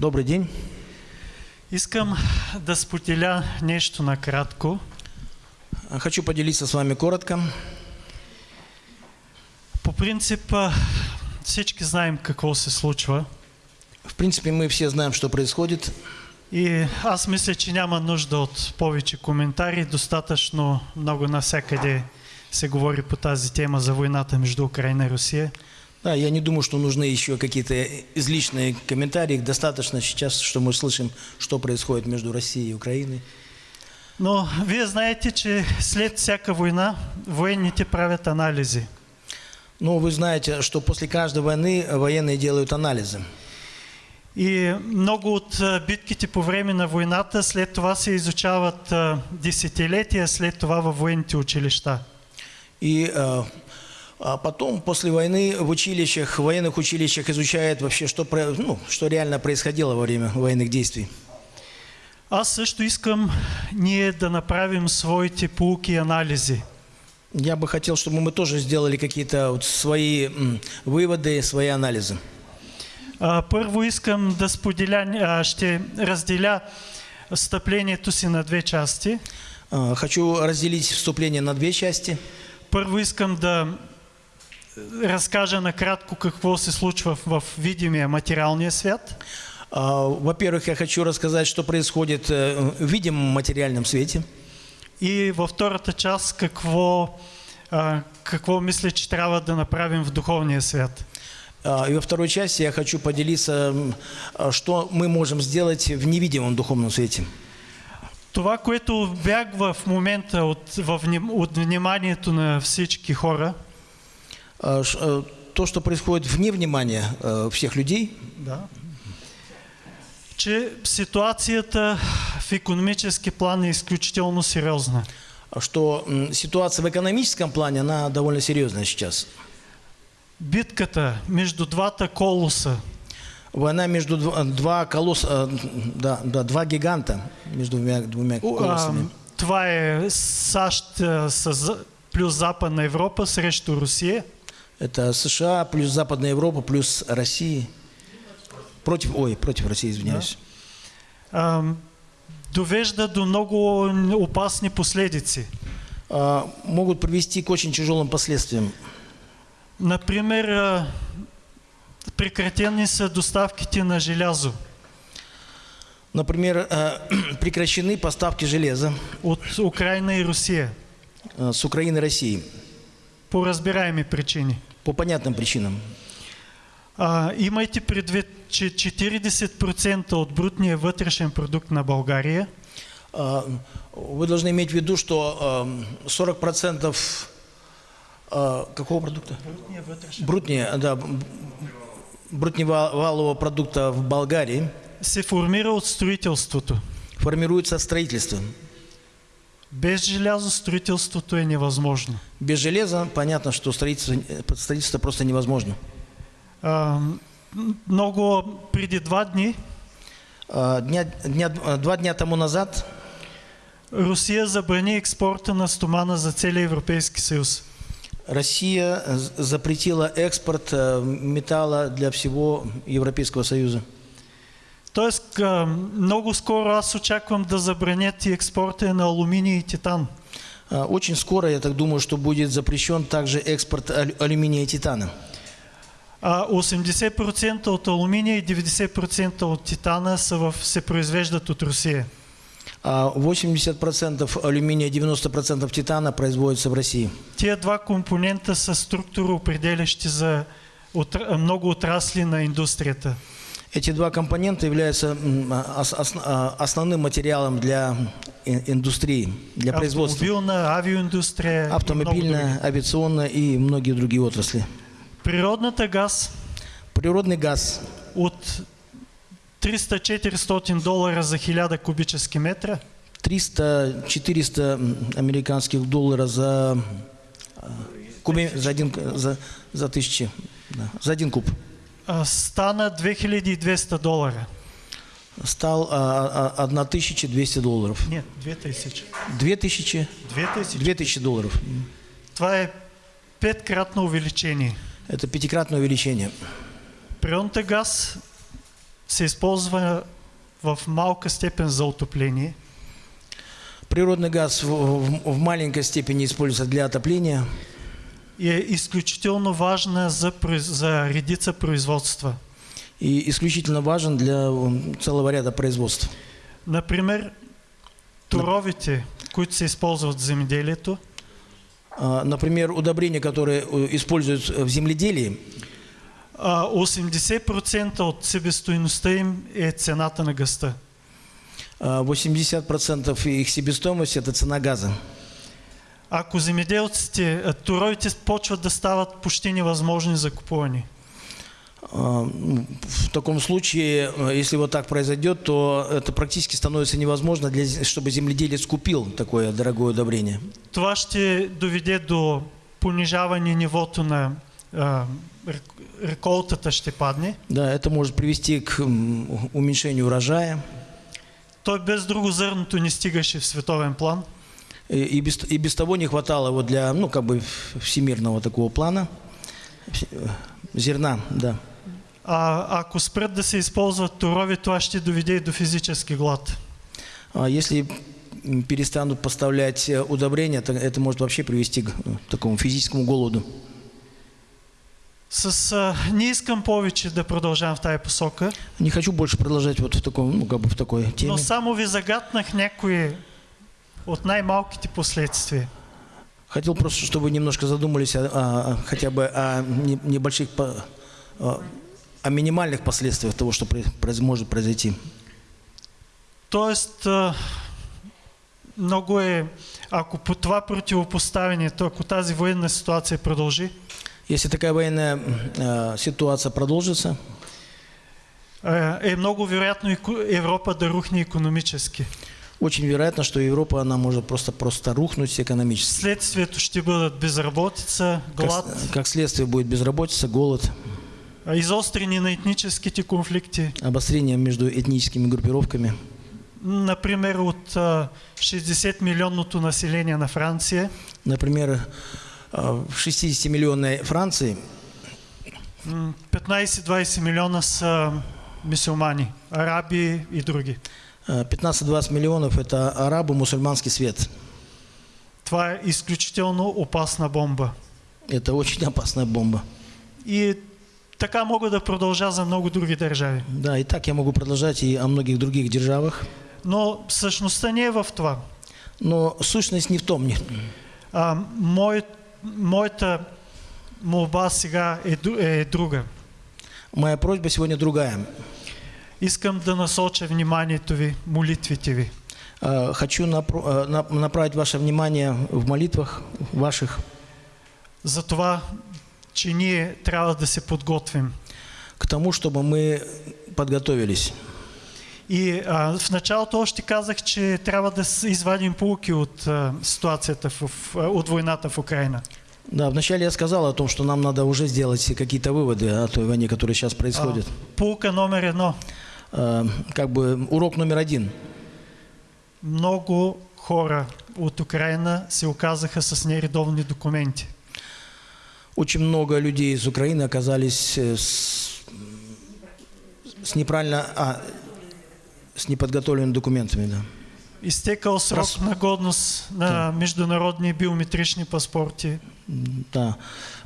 Добрый день. Искам да споделя нещо накратко. Хочу поделиться с вами коротко. По принцип, а, всички знаем какво се случва. В принципе, мы все знаем, что происходит. И аз мисля, че няма нужда от повече коментари. Достатъчно много навсякъде се говори по тази тема за войната между Украина и Русия. Да, я не думаю, что нужны еще какие-то излишние комментарии. Достаточно сейчас, что мы слышим, что происходит между Россией и Украиной. Но вие знаете, че след всяка война военните правят анализи. Но вы знаете, что после каждой войны военные делают анализы. И много от а, битките по време на войната след това се изучават а, десетилетия след това във военните училища. И э, а потом, после войны, в училищах, в военных училищах изучают вообще, что, ну, что реально происходило во время военных действий. Аз също искам ние да направим своите полуки и анализи. Я бы хотел, чтобы мы тоже сделали какие-то вот свои выводы, свои анализы. А, първо искам да споделя, а, ще разделя встъплението си на две части. А, Хочу разделить вступление на две части. Първо искам да разкажа накратко какво се случва в видимия материалния свят. А, Во-первых, я хочу рассказать, что происходит э, в видимом материальном свете. И във втората част какво, а, какво мисля, че трябва да направим в духовния свят. А, И во второй части я хочу поделиться, что мы можем сделать в невидимом духовном свете. Това, което бягва в момента от, вним- от вниманието на всички хора, То, что происходит вне внимания э, всех людей, да. че ситуацията в економически план е изключително сериозна. что ситуация в экономическом плане, она довольно серьезная сейчас. Битката между двата колоса, Война между дв- два колосса, э, да, да, два гиганта между двумя, двумя а, колоссами. това е САЩ с, плюс Западна Европа срещу Русия. Это США плюс Западная Европа плюс Россия. Против, ой, против России, извиняюсь. а, довежда до много опасни последици. А, могут привести к очень тяжелым последствиям. Например, а, прекратени са доставките на желязо Например, э, прекращены поставки железа от Украина и Русия э, с Украины и России по разбираеми причини. По понятным причинам. А, имайте предвид, че 40% от брутния вътрешен продукт на България А, Вы должны иметь в виду, что э, 40% э, какого продукта? брутния вътрешен да, брутневалового продукта в Болгарии се формира от строителството. формируется от строительства. Без желязо строителството е невъзможно. Без железа понятно, что строительство, строительство просто невозможно. А, много преди два дни А, Дня, дня, два дня тому назад Русия забрани експорта на стомана за целия Европейски съюз. Россия запретила экспорт э, металла для всего Европейского Союза. Тоест, а, много скоро аз очаквам да забранят и експорта на алуминий и титан. А, Очень скоро, я так думаю, что будет запрещен также экспорт алю- алюминия и титана. А 80% от алуминия и 90% от титана са в, се произвеждат от Русия. А 80% алюминия, 90% титана производится в России. Тия два компонента са структуроопределящи за отра- много отрасли на индустрията. Эти два компонента являются ос- а, основным материалом для индустрии, для производства. И много Автомобильная, авиационная и многие другие отрасли. Природната газ Природный газ от 300-400 долара за 1000 кубически метра 300-400 м, американских долларов за, а, кубе, за, один, за, за тысячи, да, за один куб. А, стана 2200 долара. Стал а, а, 1200 долларов. Нет, 2000. 2000, 2000. 2000 долларов. Това е петкратно увеличение. Это пятикратное увеличение. Природната газ се използва в малка степен за отопление. Природный газ в, в- в маленькой степени используется для отопления е изключително важна за, за редица производства. и исключительно важен для целого ряда производств. Например, туровите, които се използват в земеделието, А, Например, удобрения, которые э, используют в земледелии, а, 80% от себестойността им е цената на гъста. а, 80% их себестоимость – это цена газа. Ако земеделците, а, туровите почват да стават почти невъзможни за купуване. А, В таком случае, э, если вот так произойдет, то это практически становится невозможно, для, чтобы земледелец купил такое дорогое удобрение. Това ще доведе до понижаване нивото на а, рек- реколтата ще падне. Да, это может привести к уменьшению урожая. Той без друго зърното не стигаше в световен план. И и без, и без того не хватало его для, ну, как бы всемирного такого плана. Э, Зерна, да. А ако спрат да се използват турови, това ще доведе и до физически глад. А если перестанут поставлять э, удобрения, то это может вообще привести к э, такому физическому голоду. С, а, не искам повече да продължавам в тази посока, Не хочу больше продолжать вот в таком, ну, как бы в такой теме. но само ви загатнах някои от най-малките последствия. Хотел просто, чтобы вы немножко задумались о, о- хотя бы о не- небольших, о, о минимальных последствиях того, что может произойти. Тоест, а, много е, ако по това противопоставяне, то ако тази военна ситуация продължи, Если такая военная э, ситуация продолжится, а, е много вероятно Европа да рухне економически. Очень вероятно, что Европа, она может просто, просто рухнуть экономически. Следствието ще бъдат безработица, Как, глад, с- как следствие будет безработица, голод, а, изострени на етническите конфликти. обострение между этническими группировками. Например, от а, 60 милионното население на Франция, Например, э, в 60-миллионной Франции м, 15-20 милиона са мисюлмани, араби и други. Э, 15-20 миллионов – это арабы, мусульманский свет. Това е изключително опасна бомба. Это очень опасная бомба. И така мога да продължа за много други държави. Да, и так я могу продолжать и о многих других державах. Но същността не е в това. Но сущность не в том. не- А, мой, моята молба сега е, е друга. Моя просьба сегодня другая. Искам да насоча вниманието ви, молитвите ви. Э, Хочу на- направить ваше внимание в молитвах ваших За това, че ние трябва да се подготвим. к тому, чтобы мы подготовились. И а, в началото още казах, че трябва да извадим полуки от а, ситуацията, в, а, от войната в Украина. Да, вначале я сказал о том, что нам надо уже сделать какие-то выводы о той войне, которая сейчас происходит. А, полука номер едно. Э, Как бы урок номер один. Много хора от Украина се оказаха с нередовни документи. Очень много людей из Украины оказались э, с, с неправильно, а, с неподготовленными документами, да. Изтекал срок Раз- на годност на международни биометрични паспорти. Да.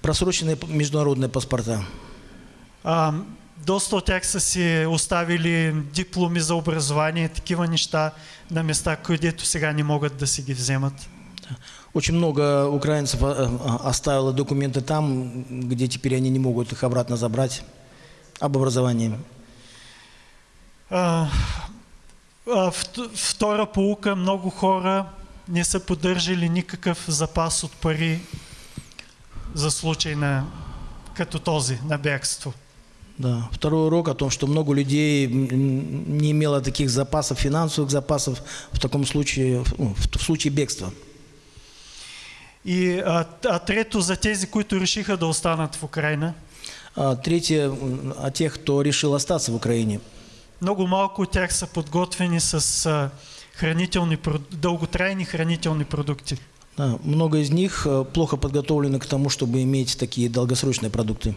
Просроченные международные паспорта. А, доста от тях са си оставили дипломи за образование, такива неща на места, където сега не могат да си ги вземат. Очень много украинцев а, а, оставило документы там, где теперь они не могут их обратно забрать об образовании. А, а, вт- втора полука, много хора не са поддържали никакъв запас от пари за случай на като този, на бягство. Да. Второй урок о том, что много людей не имело таких запасов, финансовых запасов в таком случае, ну, в, в случае бегства. И а, а трето за тези, които решиха да останат в Украина, А третье, о тех, кто решил остаться в Украине. много малко от тях са подготвени с а, хранителни, дълготрайни хранителни продукти. Да, много из них э, плохо подготовлены к тому, чтобы иметь такие долгосрочные продукты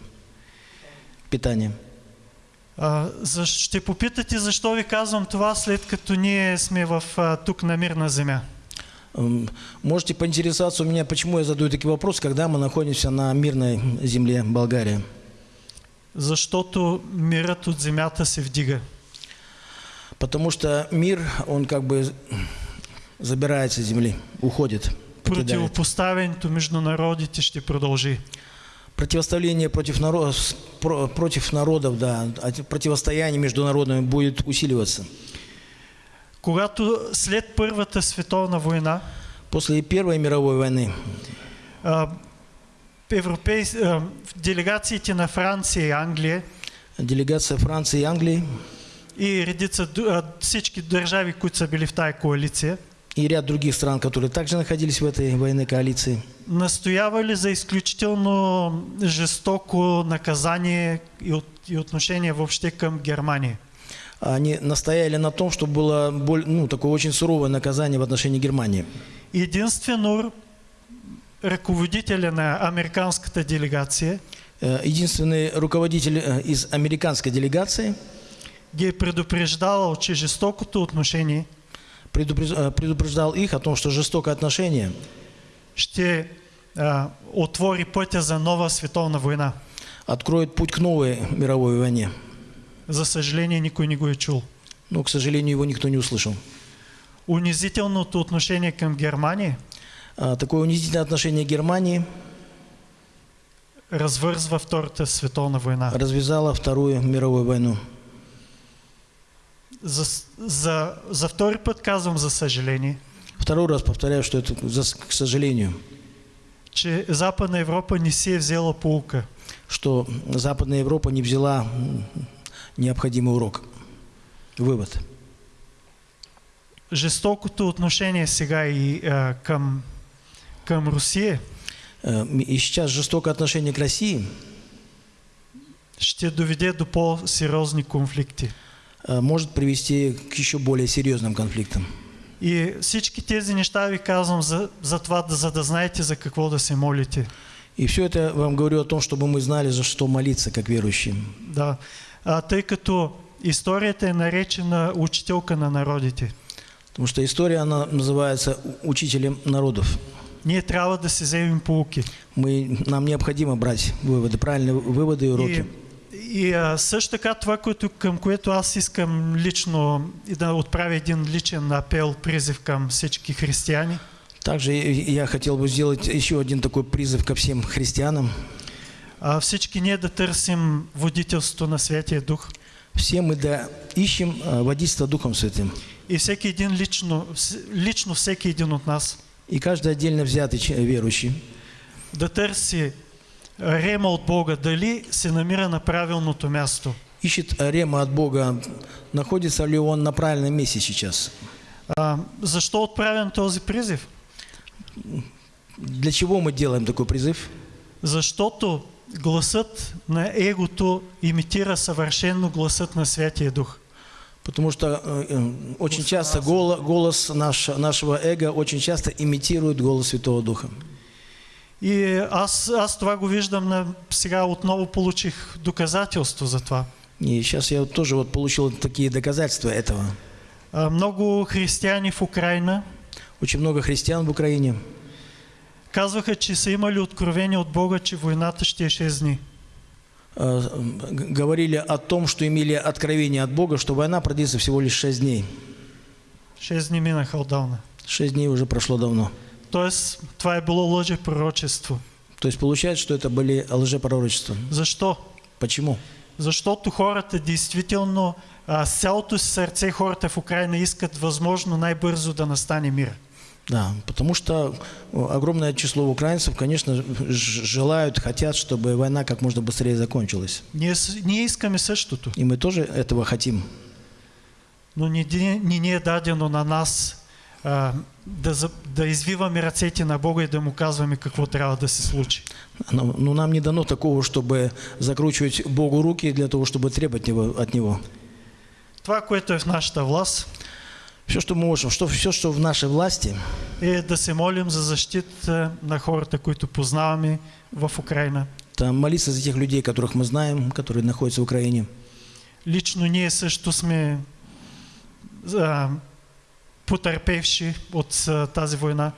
питания. А, ще попитате защо ви казвам това, след като ние сме в, а, тук на мирна земя. Можете поинтересоваться у меня, почему я задаю такие вопросы, когда мы находимся на мирной земле Болгарии. Защото мирът от земята се вдига. Потому что мир, он как бы забирается с земли, уходит. Противопоставянето между народите ще продължи. Противоставление против, народов, против народов, да, а противостояние международное будет усиливаться. Когато след Първата световна война После Первой мировой войны а, европейс... а, делегациите на Франция и Англия делегация Франции и Англии и редица всички държави, които са били в тая коалиция, и ряд других стран, которые также находились в этой военной коалиции, настоявали за изключително жестоко наказание и, и отношение въобще към Германия. они настояли на том, чтобы было боль- ну, такое очень суровое наказание в отношении Германии. Единствено ръководителя на американската делегация Э, Единственный руководитель э, из американской делегации ги е предупреждавал, че жестокото отношение предупреждал их о том, что жестокое отношение ще а, отвори пътя за нова световна война. откроет путь к новой мировой войне. За съжаление, никой не го е чул. Но, к сожалению, его никто не услышал. Унизителното отношение към Германия А, Такое унизительное отношение Германии развързва Втората световна война. развязало Вторую мировую войну. За, за, за втори път казвам за съжаление, Второй раз повторяю, что это, за- к сожалению, че Западна Европа не си е взела полука. что Западная Европа не взяла необходимый урок. Вывод. Жестокото отношение сега и а, към, към Русия Э, И сейчас жестокое отношение к России ще доведе до по-сериозни конфликти. Э, может привести к еще более серьезным конфликтам. И всички тези неща ви казвам за, за това, за да знаете за какво да се молите. И все это вам говорю о том, чтобы мы знали, за что молиться, как верующие. Да. А, тъй като историята е наречена учителка на народите. Потому что история, она называется «У- «Учителем народов». Ние трябва да се вземем полуки. Мы, нам необходимо брать выводы, правильные выводы и уроки. И, и а, също така това, което, към което аз искам лично и да отправя един личен апел, призив към всички християни. Также я хотел бы сделать еще один такой призыв ко всем христианам. А, всички ние да търсим водителството на Святия Дух. Все мы да ищем а, водительство Духом Святым. И всеки един лично, лично всеки един от нас И каждый отдельно взятый верующий да търси рема от Бога, дали се намира на правилното място. ищет рема от Бога, находится ли он на правильном месте сейчас. А, защо отправям този призив? Для чего мы делаем такой призыв? Защото гласът на егото имитира съвършенно гласът на Святия Дух. Потому что э, э, очень часто голос, голос наш, нашего эго очень часто имитирует голос Святого Духа. И аз, аз това го виждам на... Сега отново получих доказателство за това. И сейчас я тоже вот получил такие доказательства этого. А, много християни в Украина Очень много христиан в Украине казваха, че са имали откровение от Бога, че войната ще е 6 дни. говорили о том, что имели откровение от Бога, что война продлится всего лишь 6 дней. 6 дни минаха отдавна. 6 дней уже прошло давно. Тоест, това е било лъже пророчество. То есть получается, что это были лжепророчества. Защо? Почему? Защото хората действително, а, с цялото си сърце хората в Украина искат възможно най-бързо да настане мир. Да, потому что э, огромное число украинцев, конечно, желают, хотят, чтобы война как можно быстрее закончилась. Ние, ние искаме същото, И мы тоже этого хотим. но не, не ни е дадено на нас да, за- да извиваме ръцете на Бога и да му казваме какво трябва да се случи. Но, но нам не дано такого, чтобы закручивать Богу руки для того, чтобы требовать него, от Него. Това, което е в нашата власт, Все, что мы можем, что, все, что в нашей власти, е да се молим за защита на хората, които познаваме в Украина. это молиться за тех людей, которых мы знаем, которые находятся в Украине. лично ние също сме а, потърпевши от тази война.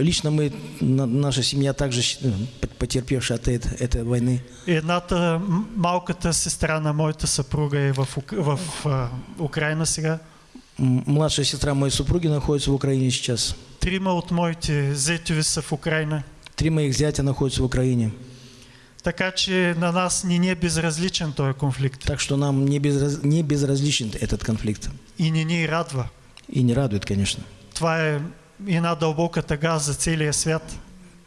Лично мы, на- наша семья также э, потерпевшая от эт- этой войны. Едната, малката сестра на моята съпруга е в, Ук- в а, Украина сега. Младшая сестра моей супруги находится в Украине сейчас. Трима от моите зетови са в Украина. Три моих зятя находятся в Украине. Така че на нас не ни е безразличен този конфликт. Так что нам не, безраз- не безразличен этот конфликт. И не ни радва. И не радует, конечно. Това е една дълбока тъга за целия свят.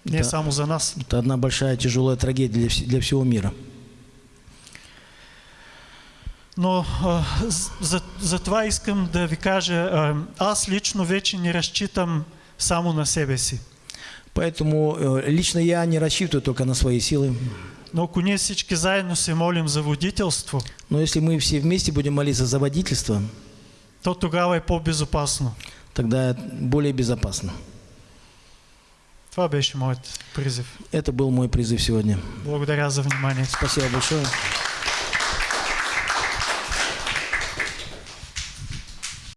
Не Да. само за нас. Это одна большая тяжелая трагедия для, для всего мира. Но а, за, за това искам да ви кажа, а, аз лично вече не разчитам само на себе си. Поэтому э, лично я не рассчитываю только на свои силы. Но ако ние всички заедно се молим за водителство, Но если мы все вместе будем молиться за водительство, то тогава е по-безопасно. тогда более безопасно. Това беше моят призив. Это был мой призыв сегодня. Благодаря за вниманието. Спасибо большое.